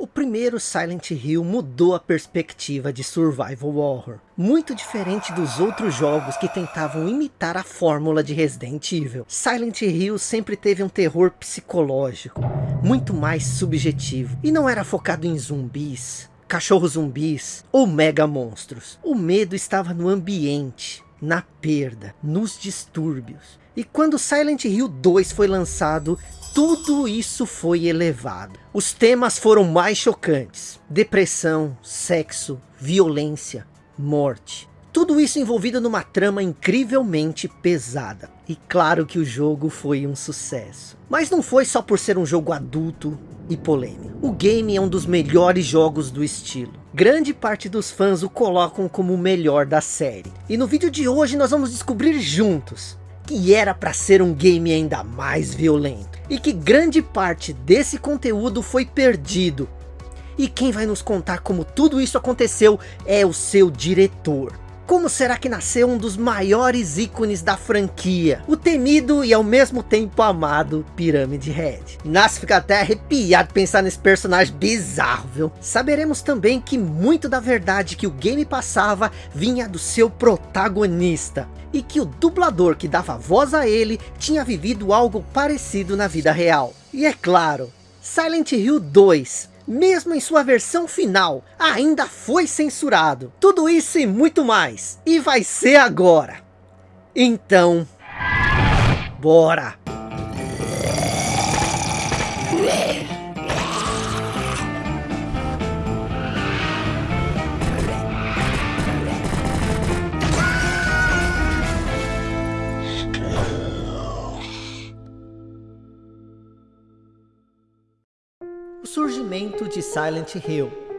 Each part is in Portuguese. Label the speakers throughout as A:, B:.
A: O primeiro Silent Hill mudou a perspectiva de survival horror, muito diferente dos outros jogos que tentavam imitar a fórmula de Resident Evil. Silent Hill sempre teve um terror psicológico, muito mais subjetivo, e não era focado em zumbis, cachorros zumbis ou mega monstros. O medo estava no ambiente, na perda, nos distúrbios. E quando Silent Hill 2 foi lançado, tudo isso foi elevado. Os temas foram mais chocantes. Depressão, sexo, violência, morte. Tudo isso envolvido numa trama incrivelmente pesada. E claro que o jogo foi um sucesso. Mas não foi só por ser um jogo adulto e polêmico. O game é um dos melhores jogos do estilo. Grande parte dos fãs o colocam como o melhor da série. E no vídeo de hoje nós vamos descobrir juntos que era para ser um game ainda mais violento. E que grande parte desse conteúdo foi perdido. E quem vai nos contar como tudo isso aconteceu é o seu diretor. Como será que nasceu um dos maiores ícones da franquia? O temido e ao mesmo tempo amado Pirâmide Head. Nasce fica até arrepiado pensar nesse personagem bizarro, viu? Saberemos também que muito da verdade que o game passava vinha do seu protagonista. E que o dublador que dava voz a ele tinha vivido algo parecido na vida real. E é claro, Silent Hill 2 mesmo em sua versão final, ainda foi censurado. Tudo isso e muito mais. E vai ser agora. Então, bora! Silent Hill.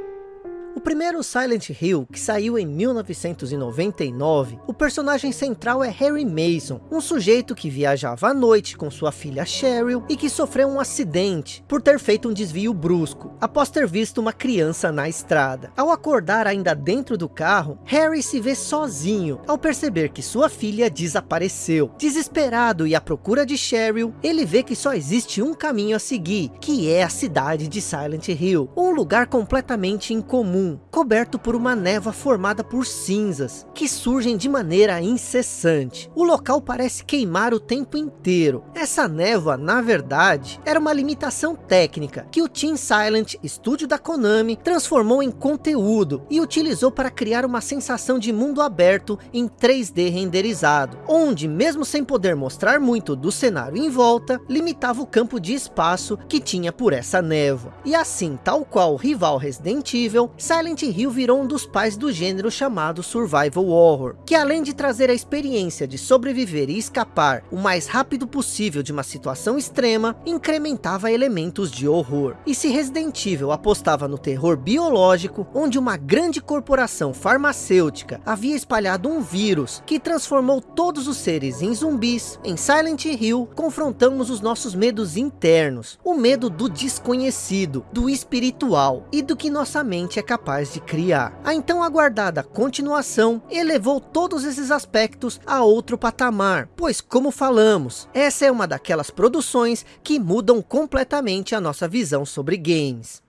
A: O primeiro Silent Hill, que saiu em 1999, o personagem central é Harry Mason, um sujeito que viajava à noite com sua filha Cheryl e que sofreu um acidente por ter feito um desvio brusco, após ter visto uma criança na estrada. Ao acordar ainda dentro do carro, Harry se vê sozinho, ao perceber que sua filha desapareceu. Desesperado e à procura de Cheryl, ele vê que só existe um caminho a seguir, que é a cidade de Silent Hill, um lugar completamente incomum coberto por uma névoa formada por cinzas, que surgem de maneira incessante. O local parece queimar o tempo inteiro. Essa névoa, na verdade, era uma limitação técnica, que o Team Silent, estúdio da Konami, transformou em conteúdo, e utilizou para criar uma sensação de mundo aberto em 3D renderizado, onde mesmo sem poder mostrar muito do cenário em volta, limitava o campo de espaço que tinha por essa névoa. E assim, tal qual o rival Resident Evil, Silent Hill virou um dos pais do gênero chamado Survival Horror, que além de trazer a experiência de sobreviver e escapar o mais rápido possível de uma situação extrema, incrementava elementos de horror. E se Resident Evil apostava no terror biológico, onde uma grande corporação farmacêutica havia espalhado um vírus que transformou todos os seres em zumbis, em Silent Hill confrontamos os nossos medos internos, o medo do desconhecido, do espiritual e do que nossa mente é capaz capaz de criar. A então aguardada continuação elevou todos esses aspectos a outro patamar, pois como falamos, essa é uma daquelas produções que mudam completamente a nossa visão sobre games.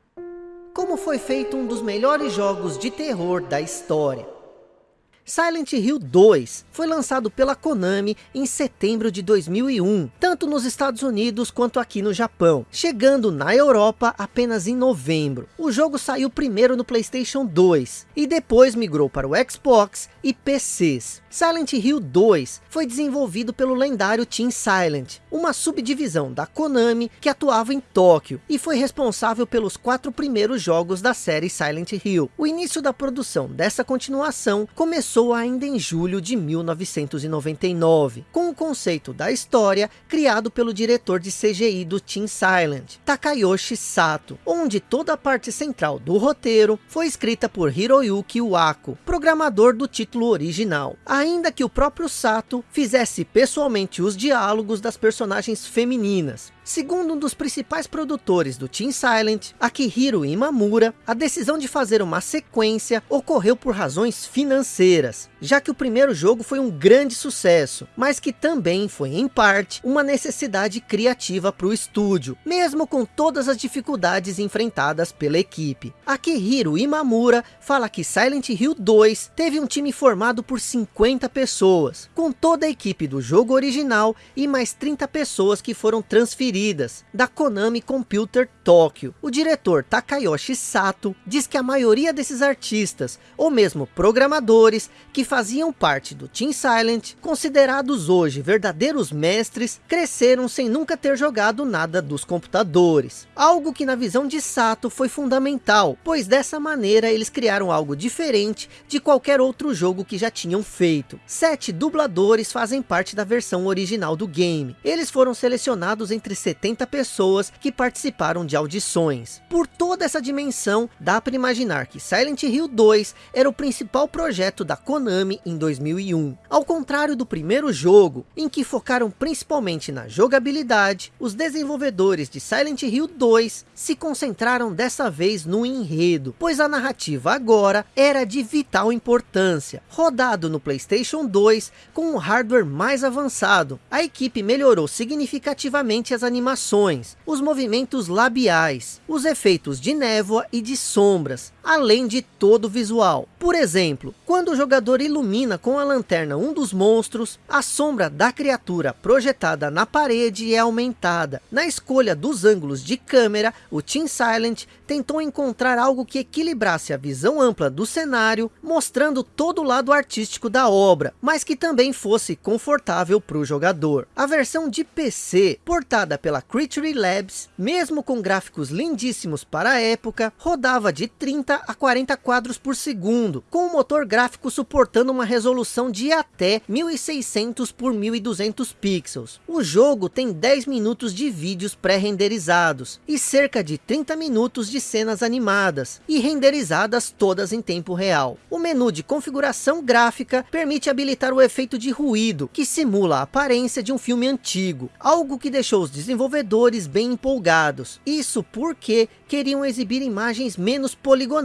A: Como foi feito um dos melhores jogos de terror da história. Silent Hill 2 foi lançado pela Konami em setembro de 2001, tanto nos Estados Unidos quanto aqui no Japão, chegando na Europa apenas em novembro. O jogo saiu primeiro no Playstation 2 e depois migrou para o Xbox e PCs. Silent Hill 2 foi desenvolvido pelo lendário Team Silent, uma subdivisão da Konami que atuava em Tóquio e foi responsável pelos quatro primeiros jogos da série Silent Hill. O início da produção dessa continuação começou começou ainda em julho de 1999, com o conceito da história criado pelo diretor de CGI do Team Silent, Takayoshi Sato, onde toda a parte central do roteiro foi escrita por Hiroyuki Uako, programador do título original, ainda que o próprio Sato fizesse pessoalmente os diálogos das personagens femininas, Segundo um dos principais produtores do Team Silent, Akihiro Imamura, a decisão de fazer uma sequência ocorreu por razões financeiras. Palmeiras. Já que o primeiro jogo foi um grande sucesso, mas que também foi em parte uma necessidade criativa para o estúdio, mesmo com todas as dificuldades enfrentadas pela equipe. Akihiro Imamura fala que Silent Hill 2 teve um time formado por 50 pessoas, com toda a equipe do jogo original e mais 30 pessoas que foram transferidas da Konami Computer Tokyo. O diretor Takayoshi Sato diz que a maioria desses artistas, ou mesmo programadores, que faziam parte do Team Silent, considerados hoje verdadeiros mestres, cresceram sem nunca ter jogado nada dos computadores. Algo que na visão de Sato foi fundamental, pois dessa maneira eles criaram algo diferente de qualquer outro jogo que já tinham feito. Sete dubladores fazem parte da versão original do game. Eles foram selecionados entre 70 pessoas que participaram de audições. Por toda essa dimensão, dá para imaginar que Silent Hill 2 era o principal projeto da Konami em 2001. Ao contrário do primeiro jogo, em que focaram principalmente na jogabilidade, os desenvolvedores de Silent Hill 2 se concentraram dessa vez no enredo, pois a narrativa agora era de vital importância. Rodado no Playstation 2 com um hardware mais avançado, a equipe melhorou significativamente as animações, os movimentos labiais, os efeitos de névoa e de sombras, além de todo o visual. Por exemplo, quando o jogador ilumina com a lanterna um dos monstros, a sombra da criatura projetada na parede é aumentada. Na escolha dos ângulos de câmera, o Team Silent tentou encontrar algo que equilibrasse a visão ampla do cenário, mostrando todo o lado artístico da obra, mas que também fosse confortável para o jogador. A versão de PC, portada pela Creature Labs, mesmo com gráficos lindíssimos para a época, rodava de 30 a 40 quadros por segundo, com o motor gráfico suportando uma resolução de até 1600 por 1200 pixels. O jogo tem 10 minutos de vídeos pré-renderizados e cerca de 30 minutos de cenas animadas e renderizadas todas em tempo real. O menu de configuração gráfica permite habilitar o efeito de ruído, que simula a aparência de um filme antigo, algo que deixou os desenvolvedores bem empolgados. Isso porque queriam exibir imagens menos poligonais.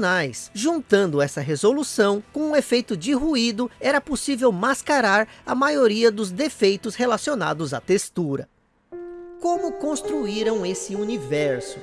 A: Juntando essa resolução com um efeito de ruído, era possível mascarar a maioria dos defeitos relacionados à textura. Como construíram esse universo?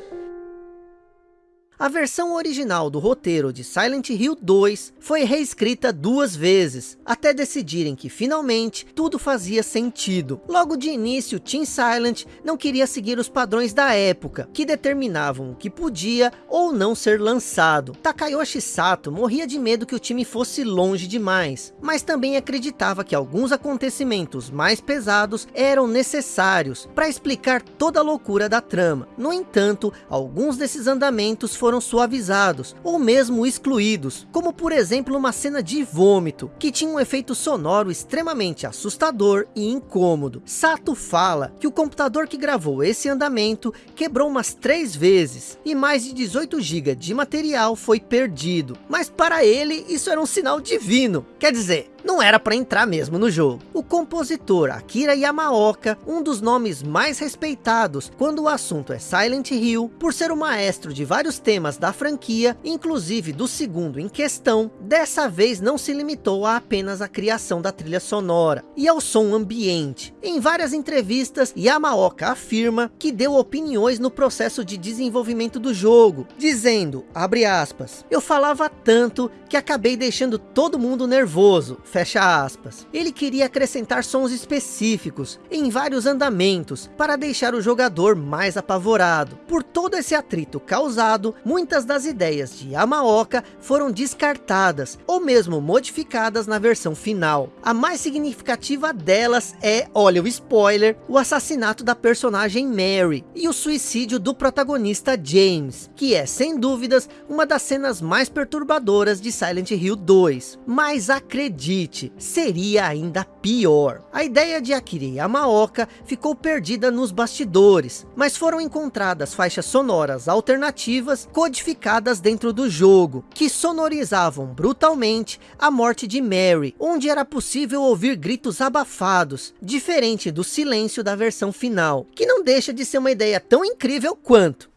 A: A versão original do roteiro de Silent Hill 2 foi reescrita duas vezes, até decidirem que finalmente tudo fazia sentido. Logo de início, Team Silent não queria seguir os padrões da época, que determinavam o que podia ou não ser lançado. Takayoshi Sato morria de medo que o time fosse longe demais, mas também acreditava que alguns acontecimentos mais pesados eram necessários para explicar toda a loucura da trama. No entanto, alguns desses andamentos foram suavizados, ou mesmo excluídos, como por exemplo uma cena de vômito, que tinha um efeito sonoro extremamente assustador e incômodo. Sato fala que o computador que gravou esse andamento quebrou umas três vezes, e mais de 18 GB de material foi perdido. Mas para ele isso era um sinal divino, quer dizer, não era para entrar mesmo no jogo. O compositor Akira Yamaoka, um dos nomes mais respeitados quando o assunto é Silent Hill, por ser o maestro de vários temas da franquia, inclusive do segundo em questão, dessa vez não se limitou a apenas a criação da trilha sonora e ao som ambiente. Em várias entrevistas, Yamaoka afirma que deu opiniões no processo de desenvolvimento do jogo, dizendo, abre aspas, eu falava tanto que acabei deixando todo mundo nervoso, fecha aspas. Ele queria acrescentar sons específicos em vários andamentos para deixar o jogador mais apavorado. Por todo esse atrito causado, muitas das ideias de Yamaoka foram descartadas ou mesmo modificadas na versão final. A mais significativa delas é, olha o spoiler, o assassinato da personagem Mary e o suicídio do protagonista James, que é sem dúvidas uma das cenas mais perturbadoras de Silent Hill 2. Mas acredite, seria ainda pior. A ideia de Akira Yamaoka ficou perdida nos bastidores, mas foram encontradas faixas sonoras alternativas codificadas dentro do jogo, que sonorizavam brutalmente a morte de Mary, onde era possível ouvir gritos abafados, diferente do silêncio da versão final, que não deixa de ser uma ideia tão incrível quanto.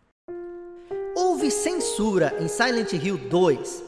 A: Houve censura em Silent Hill 2,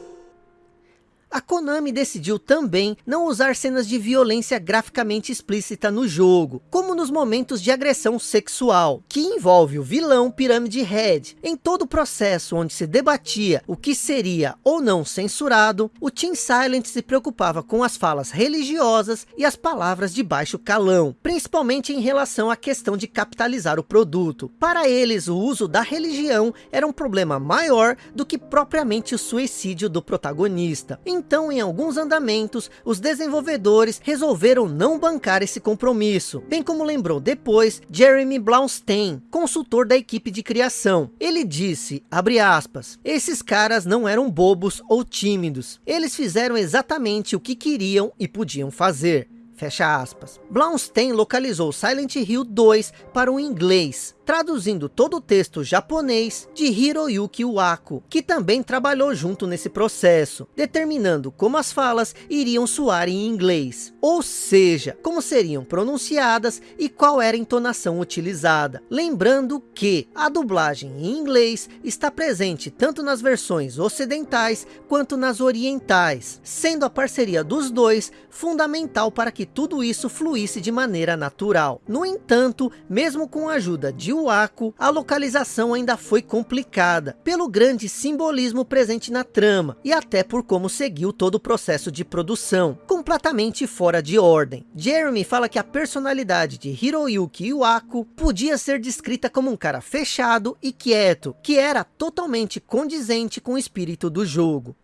A: A Konami decidiu também não usar cenas de violência graficamente explícita no jogo, como nos momentos de agressão sexual, que envolve o vilão Pirâmide Head. Em todo o processo onde se debatia o que seria ou não censurado, o Team Silent se preocupava com as falas religiosas e as palavras de baixo calão, principalmente em relação à questão de capitalizar o produto. Para eles, o uso da religião era um problema maior do que propriamente o suicídio do protagonista. Então, em alguns andamentos, os desenvolvedores resolveram não bancar esse compromisso, bem como lembrou depois Jeremy Blaustein, consultor da equipe de criação. Ele disse, aspas, esses caras não eram bobos ou tímidos, eles fizeram exatamente o que queriam e podiam fazer. Fecha aspas. Blaustein localizou Silent Hill 2 para o inglês, traduzindo todo o texto japonês de Hiroyuki Uako, que também trabalhou junto nesse processo, determinando como as falas iriam soar em inglês, ou seja, como seriam pronunciadas e qual era a entonação utilizada. Lembrando que a dublagem em inglês está presente tanto nas versões ocidentais quanto nas orientais, sendo a parceria dos dois fundamental para que tudo isso fluísse de maneira natural. No entanto, mesmo com a ajuda de Waco, a localização ainda foi complicada, pelo grande simbolismo presente na trama, e até por como seguiu todo o processo de produção, completamente fora de ordem. Jeremy fala que a personalidade de Hiroyuki Iwako podia ser descrita como um cara fechado e quieto, que era totalmente condizente com o espírito do jogo.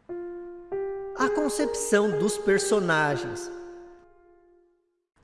A: A concepção dos personagens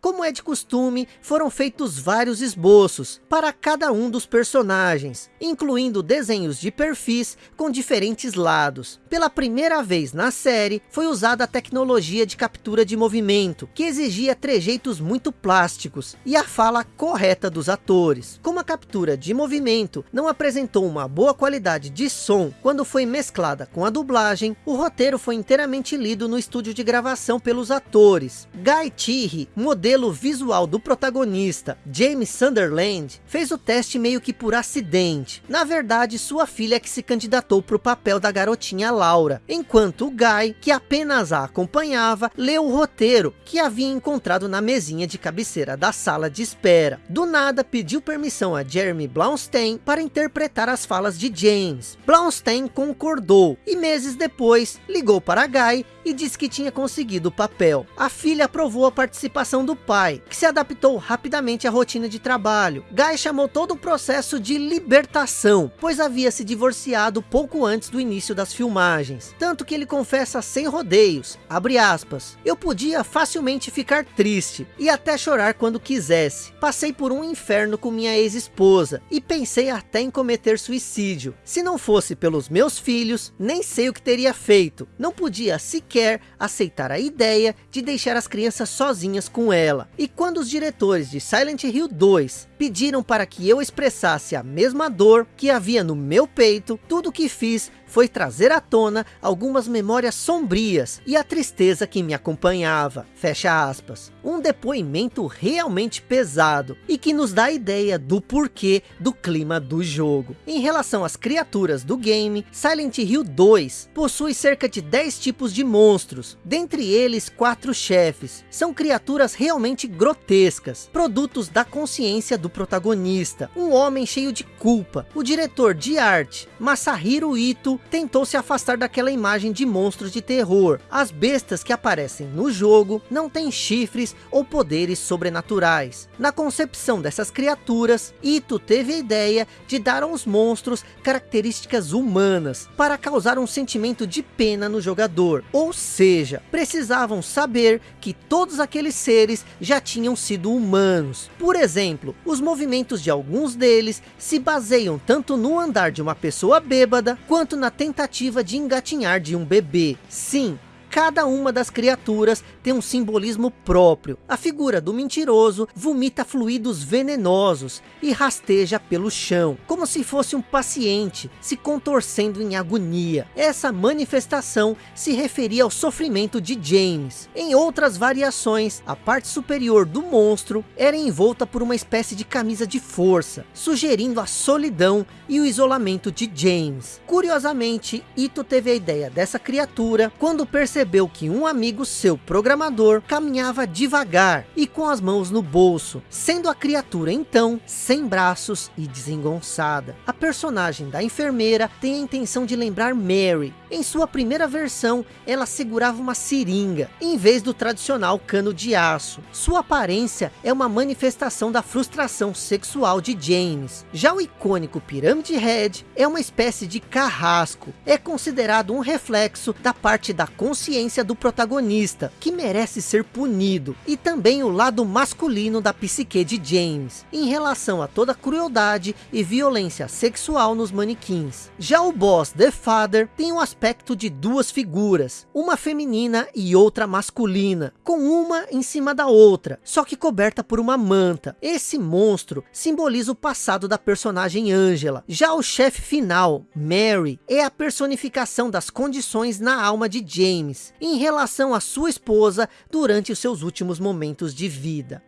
A: como é de costume, foram feitos vários esboços para cada um dos personagens, incluindo desenhos de perfis com diferentes lados. Pela primeira vez na série, foi usada a tecnologia de captura de movimento, que exigia trejeitos muito plásticos e a fala correta dos atores. Como a captura de movimento não apresentou uma boa qualidade de som quando foi mesclada com a dublagem, o roteiro foi inteiramente lido no estúdio de gravação pelos atores. Guy Thierry, modelo modelo visual do protagonista, James Sunderland, fez o teste meio que por acidente. Na verdade, sua filha é que se candidatou para o papel da garotinha Laura, enquanto o Guy, que apenas a acompanhava, leu o roteiro que havia encontrado na mesinha de cabeceira da sala de espera. Do nada, pediu permissão a Jeremy Blaustein para interpretar as falas de James. Blaustein concordou e meses depois ligou para Guy e disse que tinha conseguido o papel. A filha aprovou a participação do pai, que se adaptou rapidamente à rotina de trabalho. Guy chamou todo o processo de libertação, pois havia se divorciado pouco antes do início das filmagens. Tanto que ele confessa sem rodeios, abre aspas, eu podia facilmente ficar triste e até chorar quando quisesse. Passei por um inferno com minha ex-esposa e pensei até em cometer suicídio. Se não fosse pelos meus filhos, nem sei o que teria feito. Não podia sequer quer aceitar a ideia de deixar as crianças sozinhas com ela. E quando os diretores de Silent Hill 2 pediram para que eu expressasse a mesma dor que havia no meu peito, tudo que fiz foi trazer à tona algumas memórias sombrias e a tristeza que me acompanhava. Fecha aspas. Um depoimento realmente pesado e que nos dá a ideia do porquê do clima do jogo. Em relação às criaturas do game, Silent Hill 2 possui cerca de 10 tipos de monstros, dentre eles quatro chefes. São criaturas realmente grotescas, produtos da consciência do protagonista, um homem cheio de culpa. O diretor de arte, Masahiro Ito, tentou se afastar daquela imagem de monstros de terror. As bestas que aparecem no jogo não têm chifres ou poderes sobrenaturais. Na concepção dessas criaturas, Ito teve a ideia de dar aos monstros características humanas, para causar um sentimento de pena no jogador. Ou seja, precisavam saber que todos aqueles seres já tinham sido humanos. Por exemplo, os movimentos de alguns deles se baseiam tanto no andar de uma pessoa bêbada, quanto na tentativa de engatinhar de um bebê. Sim, Cada uma das criaturas tem um simbolismo próprio. A figura do mentiroso vomita fluidos venenosos e rasteja pelo chão, como se fosse um paciente se contorcendo em agonia. Essa manifestação se referia ao sofrimento de James. Em outras variações, a parte superior do monstro era envolta por uma espécie de camisa de força, sugerindo a solidão e o isolamento de James. Curiosamente, Ito teve a ideia dessa criatura quando percebeu percebeu que um amigo seu programador caminhava devagar e com as mãos no bolso, sendo a criatura então sem braços e desengonçada. A personagem da enfermeira tem a intenção de lembrar Mary. Em sua primeira versão, ela segurava uma seringa, em vez do tradicional cano de aço. Sua aparência é uma manifestação da frustração sexual de James. Já o icônico Pyramid Head é uma espécie de carrasco. É considerado um reflexo da parte da consciência do protagonista, que merece ser punido. E também o lado masculino da psique de James, em relação a toda crueldade e violência sexual nos manequins. Já o boss The Father tem um aspecto de duas figuras, uma feminina e outra masculina, com uma em cima da outra, só que coberta por uma manta. Esse monstro simboliza o passado da personagem Angela. Já o chefe final, Mary, é a personificação das condições na alma de James, em relação à sua esposa durante os seus últimos momentos de vida.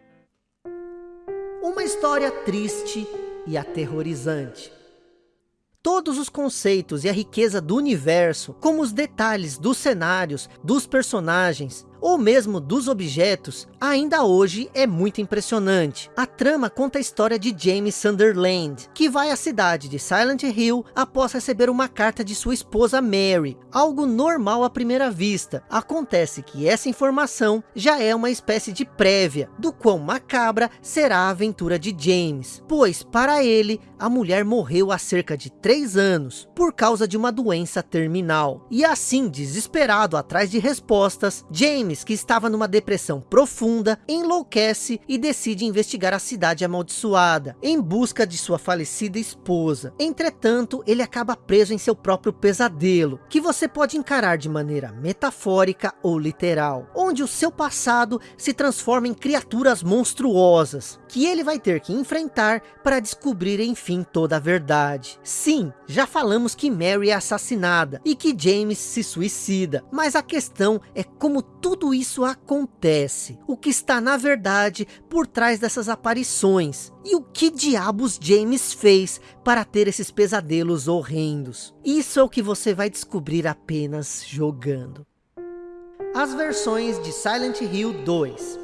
A: Uma história triste e aterrorizante. Todos os conceitos e a riqueza do universo, como os detalhes dos cenários, dos personagens, ou mesmo dos objetos, ainda hoje é muito impressionante. A trama conta a história de James Sunderland, que vai à cidade de Silent Hill após receber uma carta de sua esposa Mary, algo normal à primeira vista. Acontece que essa informação já é uma espécie de prévia, do quão macabra será a aventura de James, pois para ele, a mulher morreu há cerca de três anos, por causa de uma doença terminal. E assim, desesperado atrás de respostas, James Que estava numa depressão profunda, enlouquece e decide investigar a cidade amaldiçoada, em busca de sua falecida esposa. Entretanto, ele acaba preso em seu próprio pesadelo, que você pode encarar de maneira metafórica ou literal, onde o seu passado se transforma em criaturas monstruosas, que ele vai ter que enfrentar para descobrir enfim toda a verdade. Sim, já falamos que Mary é assassinada e que James se suicida, mas a questão é como tudo isso acontece? O que está na verdade por trás dessas aparições? E o que diabos James fez para ter esses pesadelos horrendos? Isso é o que você vai descobrir apenas jogando. As versões de Silent Hill 2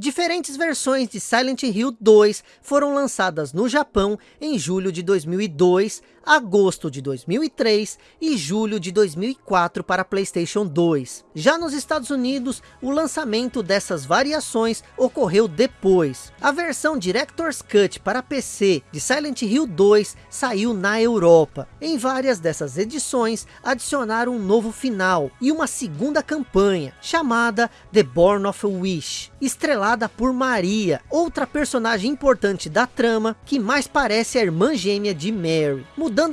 A: Diferentes versões de Silent Hill 2 foram lançadas no Japão em julho de 2002, agosto de 2003 e julho de 2004 para Playstation 2. Já nos Estados Unidos, o lançamento dessas variações ocorreu depois. A versão Director's Cut para PC de Silent Hill 2 saiu na Europa. Em várias dessas edições, adicionaram um novo final e uma segunda campanha, chamada The Born of a Wish, estrelada por Maria, outra personagem importante da trama, que mais parece a irmã gêmea de Mary,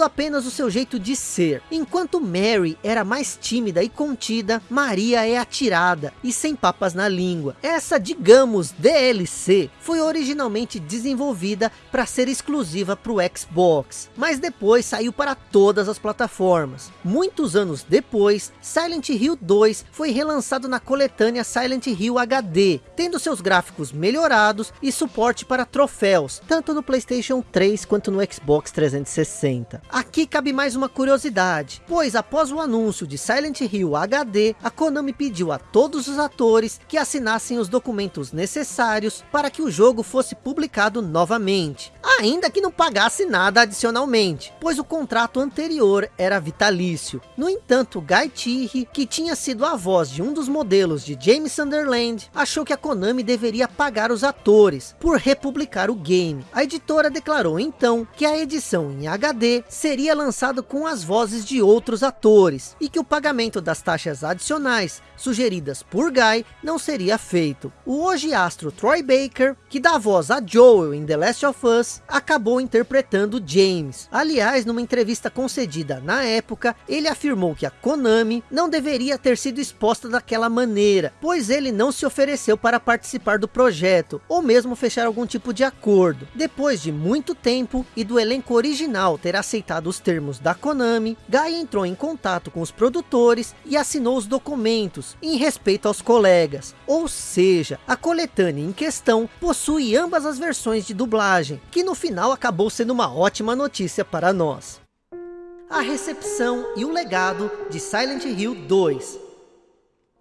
A: apenas o seu jeito de ser. Enquanto Mary era mais tímida e contida, Maria é atirada e sem papas na língua. Essa, digamos, DLC, foi originalmente desenvolvida para ser exclusiva para o Xbox, mas depois saiu para todas as plataformas. Muitos anos depois, Silent Hill 2 foi relançado na coletânea Silent Hill HD, tendo seus gráficos melhorados e suporte para troféus, tanto no Playstation 3 quanto no Xbox 360. Aqui cabe mais uma curiosidade, pois após o anúncio de Silent Hill HD, a Konami pediu a todos os atores que assinassem os documentos necessários para que o jogo fosse publicado novamente, ainda que não pagasse nada adicionalmente, pois o contrato anterior era vitalício. No entanto, Guy Tirri, que tinha sido a voz de um dos modelos de James Sunderland, achou que a Konami deveria pagar os atores por republicar o game. A editora declarou então que a edição em HD seria lançada com as vozes de outros atores e que o pagamento das taxas adicionais sugeridas por Guy não seria feito. O hoje astro Troy Baker, que dá voz a Joel em The Last of Us, acabou interpretando James. Aliás, numa entrevista concedida na época, ele afirmou que a Konami não deveria ter sido exposta daquela maneira, pois ele não se ofereceu para participar participar do projeto, ou mesmo fechar algum tipo de acordo. Depois de muito tempo e do elenco original ter aceitado os termos da Konami, Guy entrou em contato com os produtores e assinou os documentos em respeito aos colegas. Ou seja, a coletânea em questão possui ambas as versões de dublagem, que no final acabou sendo uma ótima notícia para nós. a recepção e o legado de Silent Hill 2.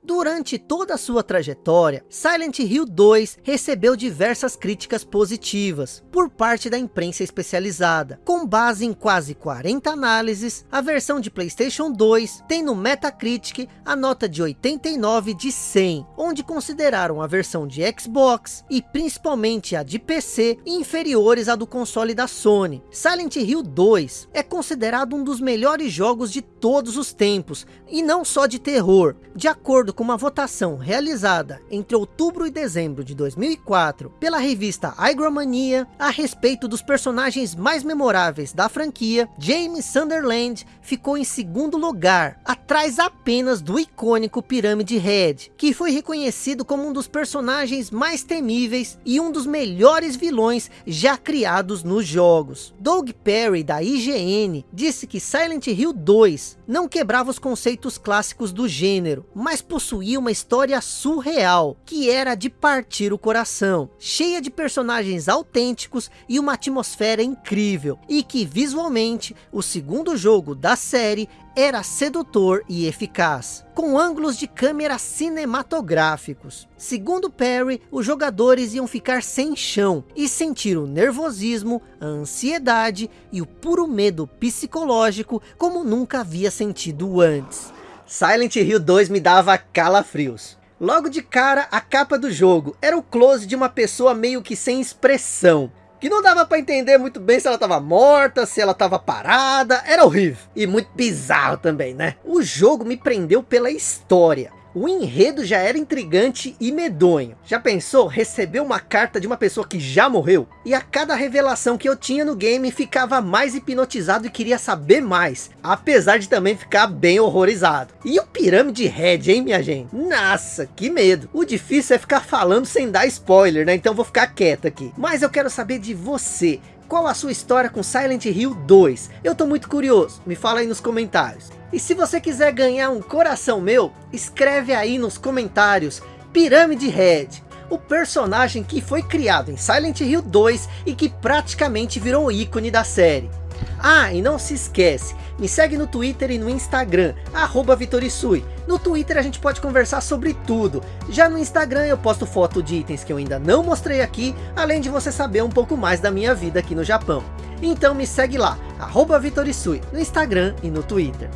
A: Durante toda a sua trajetória, Silent Hill 2 recebeu diversas críticas positivas por parte da imprensa especializada. Com base em quase 40 análises, a versão de Playstation 2 tem no Metacritic a nota de 89 de 100, onde consideraram a versão de Xbox e principalmente a de PC inferiores à do console da Sony. Silent Hill 2 é considerado um dos melhores jogos de todos os tempos, e não só de terror, de acordo com uma votação realizada entre outubro e dezembro de 2004 pela revista Hygromania a respeito dos personagens mais memoráveis da franquia, James Sunderland ficou em segundo lugar, atrás apenas do icônico Pirâmide Head, que foi reconhecido como um dos personagens mais temíveis e um dos melhores vilões já criados nos jogos. Doug Perry da IGN disse que Silent Hill 2 não quebrava os conceitos clássicos do gênero, mas possuía uma história surreal, que era de partir o coração, cheia de personagens autênticos e uma atmosfera incrível, e que visualmente o segundo jogo da série era sedutor e eficaz, com ângulos de câmera cinematográficos. Segundo Perry, os jogadores iam ficar sem chão e sentir o nervosismo, a ansiedade e o puro medo psicológico como nunca havia sentido antes. Silent Hill 2 me dava calafrios. Logo de cara, a capa do jogo era o close de uma pessoa meio que sem expressão que não dava para entender muito bem se ela estava morta, se ela estava parada, era horrível. E muito bizarro também, né? O jogo me prendeu pela história. O enredo já era intrigante e medonho. Já pensou receber uma carta de uma pessoa que já morreu? E a cada revelação que eu tinha no game, ficava mais hipnotizado e queria saber mais. Apesar de também ficar bem horrorizado. E o Pirâmide Red, hein minha gente? Nossa, que medo. O difícil é ficar falando sem dar spoiler, né? Então vou ficar quieto aqui. Mas eu quero saber de você. Qual a sua história com Silent Hill 2? Eu tô muito curioso, me fala aí nos comentários. E se você quiser ganhar um coração meu, escreve aí nos comentários, Pirâmide Red, o personagem que foi criado em Silent Hill 2 e que praticamente virou ícone da série. Ah, e não se esquece, me segue no Twitter e no Instagram, arroba Vitorisui. No Twitter a gente pode conversar sobre tudo. Já no Instagram eu posto foto de itens que eu ainda não mostrei aqui, além de você saber um pouco mais da minha vida aqui no Japão. Então me segue lá, arroba Vitorisui, no Instagram e no Twitter.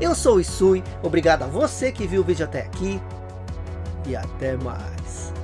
A: Eu sou o Isui, obrigado a você que viu o vídeo até aqui e até mais.